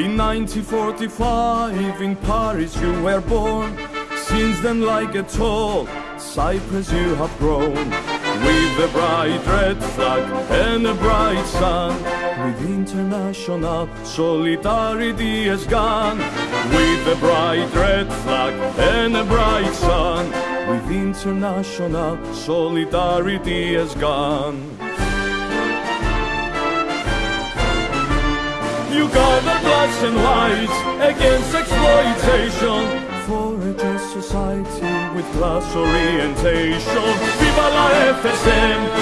In 1945 in Paris you were born. Since then, like a tall cypress, you have grown. With a bright red flag and a bright sun. With international solidarity has gone. With a bright red flag and a bright sun. With international solidarity has gone. You gather blacks and whites against exploitation for a just society with class orientation. Viva la FSM,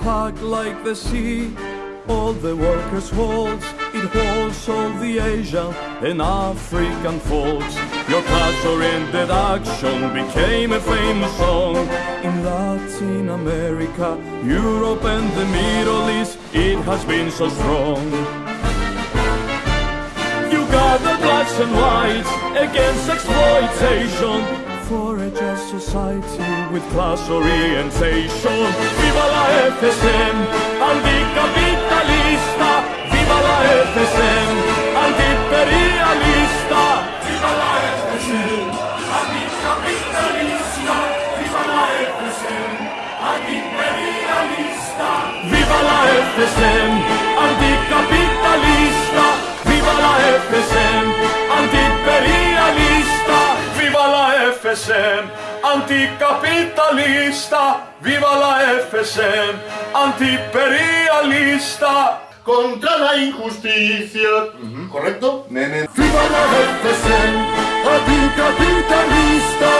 Heart like the sea, all the workers holds. It holds all the Asian and African folks. Your class-oriented action became a famous song in Latin America, Europe, and the Middle East. It has been so strong. You gather blacks and whites against exploitation for a just society with class orientation. Viva la FSM, anticapitalista. Viva la FSM, antiimperialista. Viva la FSM, anticapitalista. Viva la FSM, antiimperialista. Viva la FSM, FSM, anticapitalista. Viva la FSM, antiimperialista. Contra la injusticia. ¿Correcto? Nene. Viva la FSM, anticapitalista.